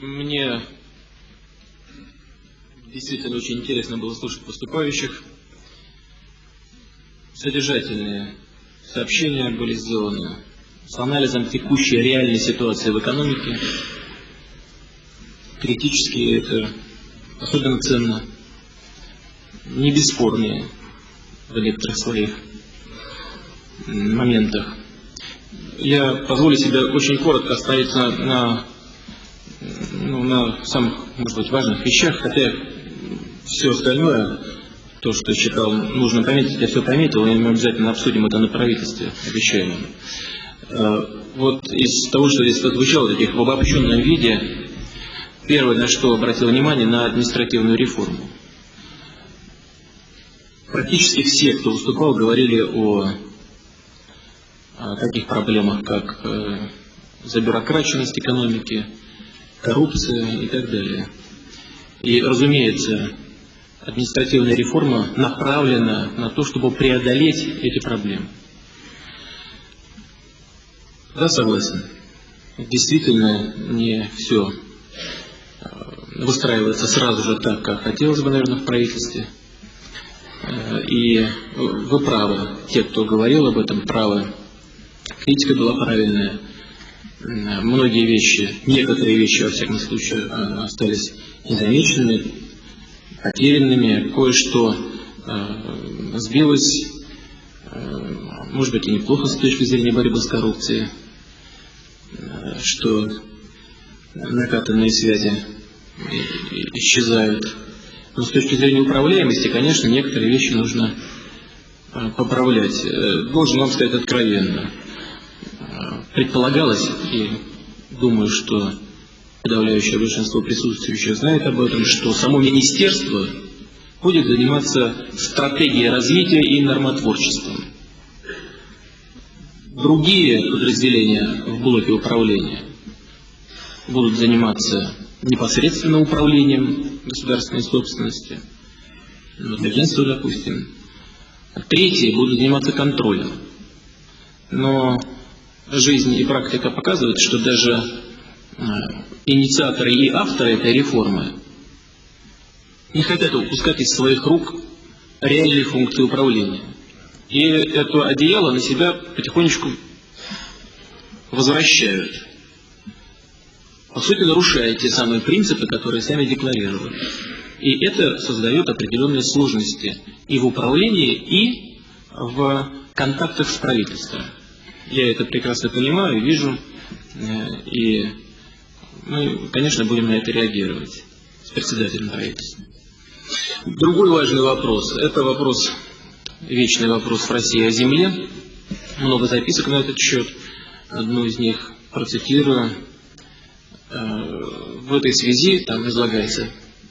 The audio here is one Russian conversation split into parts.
Мне действительно очень интересно было слушать поступающих. Содержательные сообщения были сделаны с анализом текущей реальной ситуации в экономике. Критические это особенно ценно. Не бесспорные в некоторых своих моментах. Я позволю себе очень коротко остановиться на, ну, на самых, может быть, важных вещах, хотя все остальное, то, что считал нужно пометить, я все пометил, и мы обязательно обсудим это на правительстве, обещаем. Э, вот из того, что здесь прозвучало, таких в обобщенном виде, первое, на что обратил внимание, на административную реформу. Практически все, кто выступал, говорили о таких проблемах, как э, забюрокраченность экономики, коррупция и так далее. И, разумеется, административная реформа направлена на то, чтобы преодолеть эти проблемы. Да, согласен. Действительно, не все э, выстраивается сразу же так, как хотелось бы, наверное, в правительстве. Э, и вы правы, те, кто говорил об этом, правы. Критика была правильная. Многие вещи, некоторые вещи, во всяком случае, э, остались незамеченными, потерянными. Кое-что сбилось может быть и неплохо с точки зрения борьбы с коррупцией, э, что накатанные связи исчезают. Но с точки зрения управляемости, конечно, некоторые вещи нужно э, поправлять. Э, должен вам сказать откровенно. Предполагалось, и думаю, что подавляющее большинство присутствующих знает об этом, что само министерство будет заниматься стратегией развития и нормотворчеством другие подразделения в блоке управления будут заниматься непосредственно управлением государственной собственности, вот агентство, допустим. Третьи будут заниматься контролем. Но жизнь и практика показывают, что даже э, инициаторы и авторы этой реформы не хотят упускать из своих рук реальные функции управления и это одеяло на себя потихонечку возвращают. По сути, нарушая те самые принципы, которые сами декларировали. И это создает определенные сложности и в управлении, и в контактах с правительством. Я это прекрасно понимаю, вижу, э, и мы, конечно, будем на это реагировать с председателем правительства. Другой важный вопрос – это вопрос вечный вопрос в России о земле. Много записок на этот счет. Одну из них процитирую. Э, в этой связи, там излагается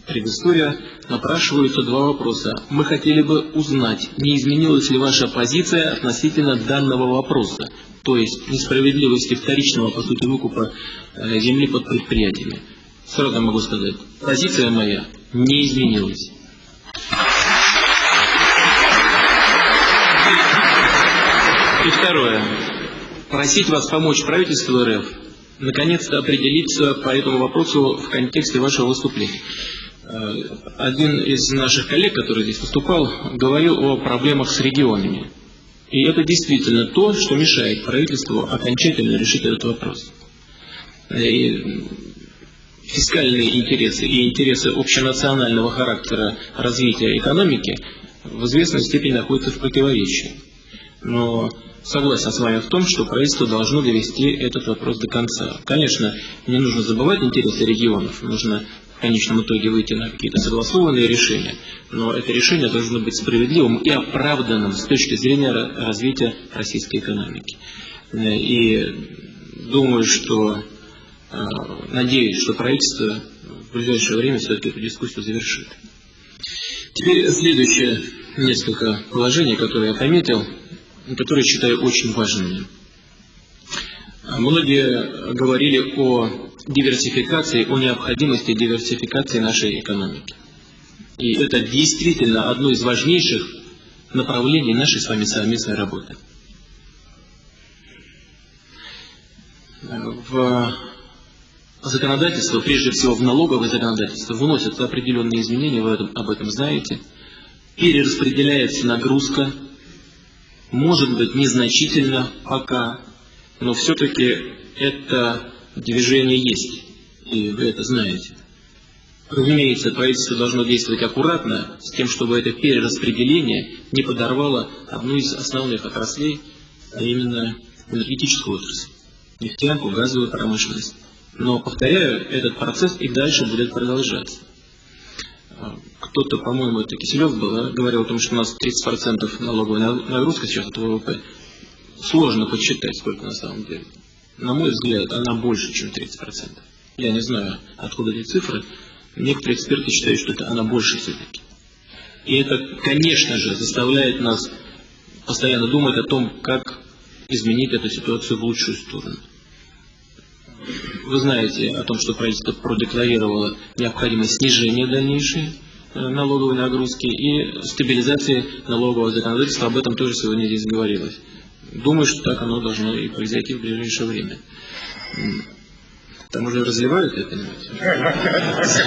предыстория, напрашиваются два вопроса. Мы хотели бы узнать, не изменилась ли ваша позиция относительно данного вопроса, то есть несправедливости вторичного, по сути, выкупа э, земли под предприятиями. Сразу могу сказать, позиция моя не изменилась. И второе. Просить вас помочь правительству РФ наконец-то определиться по этому вопросу в контексте вашего выступления. Э, один из наших коллег, который здесь выступал, говорил о проблемах с регионами. И это действительно то, что мешает правительству окончательно решить этот вопрос. Э, и фискальные интересы и интересы общенационального характера развития экономики в известной степени находятся в противоречии. Но согласен с вами в том, что правительство должно довести этот вопрос до конца. Конечно, не нужно забывать интересы регионов, нужно в конечном итоге выйти на какие-то согласованные решения, но это решение должно быть справедливым и оправданным с точки зрения развития российской экономики. И думаю, что, э, надеюсь, что правительство в ближайшее время все-таки эту дискуссию завершит. Теперь следующее несколько положений, которые я пометил которые считаю очень важными. Многие говорили о диверсификации, о необходимости диверсификации нашей экономики. И это действительно одно из важнейших направлений нашей с вами совместной работы. В законодательство, прежде всего в налоговое законодательство, вносятся определенные изменения, вы об этом знаете. Перераспределяется нагрузка, может быть незначительно пока, но все-таки это движение есть, и вы это знаете. Разумеется, правительство должно действовать аккуратно, с тем, чтобы это перераспределение не подорвало одну из основных отраслей, а именно энергетическую отрасль, нефтянку, газовую промышленность. Но, повторяю, этот процесс и дальше будет продолжаться. Кто-то, по-моему, это Киселев был, говорил о том, что у нас 30% налоговая нагрузка сейчас от ВВП. Сложно подсчитать, сколько на самом деле. На мой взгляд, она больше, чем 30%. Я не знаю, откуда эти цифры. Некоторые эксперты считают, что это она больше все-таки. И это, конечно же, заставляет нас постоянно думать о том, как изменить эту ситуацию в лучшую сторону. Вы знаете о том, что правительство продекларировало необходимость снижения дальнейшей э, налоговой нагрузки и стабилизации налогового законодательства. Об этом тоже сегодня здесь говорилось. Думаю, что так оно должно и произойти в ближайшее время. Там уже разливают, понимаю.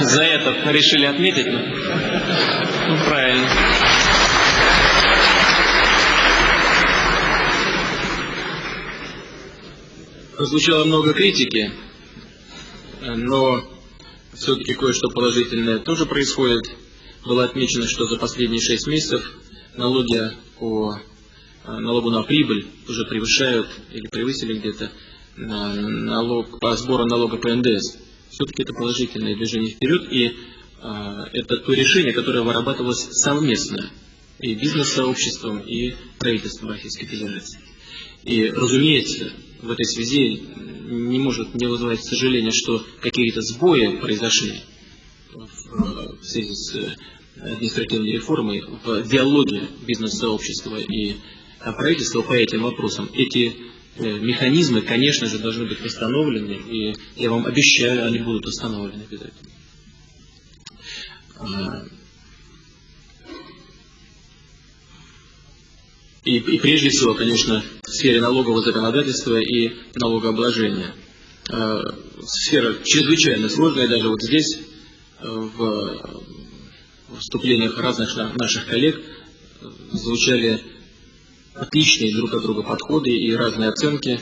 За это решили отметить. Ну правильно. Прозвучало много критики, но все-таки кое-что положительное тоже происходит. Было отмечено, что за последние шесть месяцев налоги по налогу на прибыль уже превышают или превысили где-то налог, по сбору налога по НДС. Все-таки это положительное движение вперед, и э, это то решение, которое вырабатывалось совместно и бизнес-сообществом, и правительством Российской Федерации. И, разумеется, в этой связи не может не вызывать сожаления, что какие-то сбои произошли в, в связи с э, административной реформой в диалоге бизнес-сообщества и правительства по этим вопросам. Эти э, механизмы, конечно же, должны быть восстановлены, и я вам обещаю, они будут восстановлены обязательно. А, И, и прежде всего, конечно, в сфере налогового законодательства и налогообложения. Э, сфера чрезвычайно сложная, даже вот здесь, э, в выступлениях разных наших коллег, э, звучали отличные друг от друга подходы и разные оценки.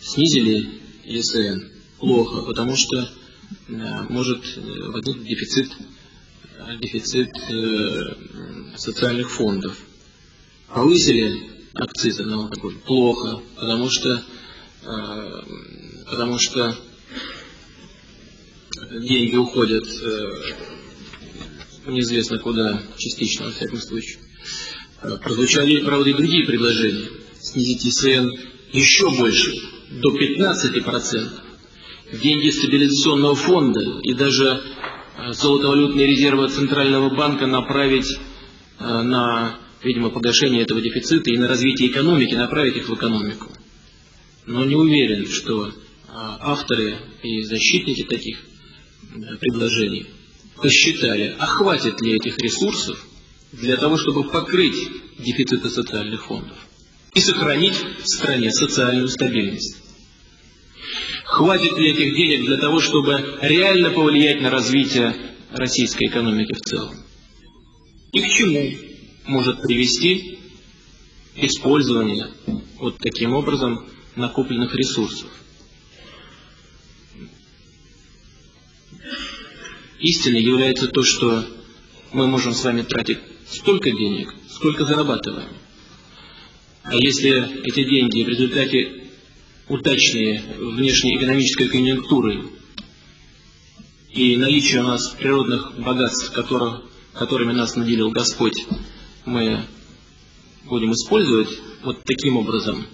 Снизили ЕСН плохо, потому что может возникнуть дефицит, дефицит социальных фондов повысили акцизы на алкоголь. Плохо, потому что, э, потому что деньги уходят э, неизвестно куда, частично, во всяком случае. Э, прозвучали, правда, и другие предложения. Снизить ИСН еще больше, до 15%. Деньги стабилизационного фонда и даже э, золотовалютные резервы Центрального банка направить э, на видимо, погашение этого дефицита и на развитие экономики, направить их в экономику. Но не уверен, что а, авторы и защитники таких предложений посчитали, а хватит ли этих ресурсов для того, чтобы покрыть дефициты социальных фондов и сохранить в стране социальную стабильность. Хватит ли этих денег для того, чтобы реально повлиять на развитие российской экономики в целом? И к чему может привести к использованию вот таким образом накопленных ресурсов. Истиной является то, что мы можем с вами тратить столько денег, сколько зарабатываем. А если эти деньги в результате удачной внешней экономической конъюнктуры и наличия у нас природных богатств, которых, которыми нас наделил Господь, мы будем использовать вот таким образом,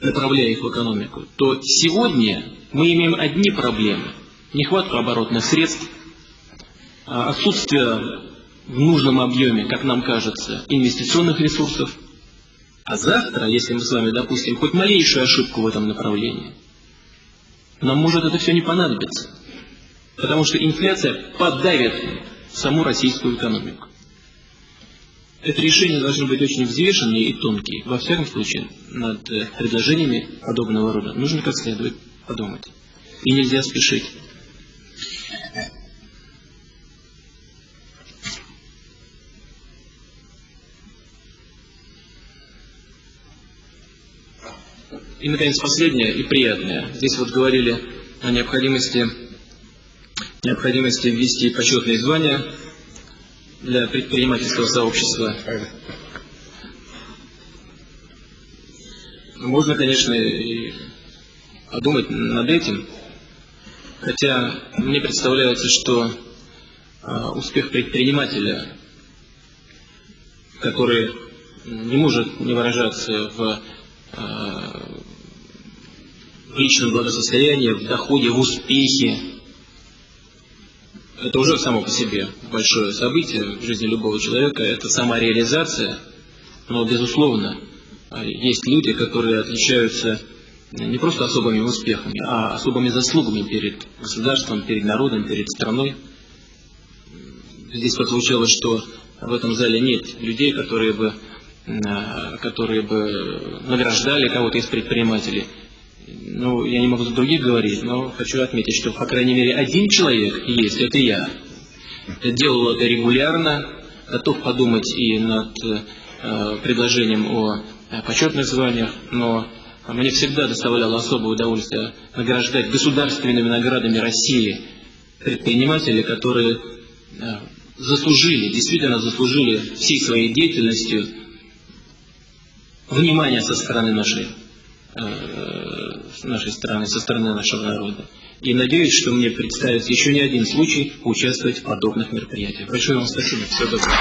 направляя их в экономику, то сегодня мы имеем одни проблемы. Нехватку оборотных средств, а отсутствие в нужном объеме, как нам кажется, инвестиционных ресурсов. А завтра, если мы с вами допустим хоть малейшую ошибку в этом направлении, нам может это все не понадобиться. Потому что инфляция подавит саму российскую экономику. Это решения должны быть очень взвешенные и тонкие. Во всяком случае, над э, предложениями подобного рода нужно как следует подумать. и нельзя спешить. И, наконец, последнее и приятное. Здесь вот говорили о необходимости, необходимости ввести почетные звания для предпринимательского сообщества. Можно, конечно, и подумать над этим, хотя мне представляется, что а, успех предпринимателя, который не может не выражаться в а, в личном благосостоянии, в доходе, в успехе. Это уже само по себе большое событие в жизни любого человека. Это самореализация. Но, безусловно, есть люди, которые отличаются не просто особыми успехами, а особыми заслугами перед государством, перед народом, перед страной. Здесь прозвучало, что в этом зале нет людей, которые бы, которые бы награждали кого-то из предпринимателей ну, я не могу за других говорить, но хочу отметить, что, по крайней мере, один человек есть, это я. Я делал это регулярно, готов подумать и над э, предложением о э, почетных званиях, но мне всегда доставляло особое удовольствие награждать государственными наградами России предпринимателей, которые э, заслужили, действительно заслужили всей своей деятельностью внимание со стороны нашей Э, с нашей страны, со стороны нашего народа. И надеюсь, что мне представится еще не один случай участвовать в подобных мероприятиях. Большое вам спасибо. Всего доброго.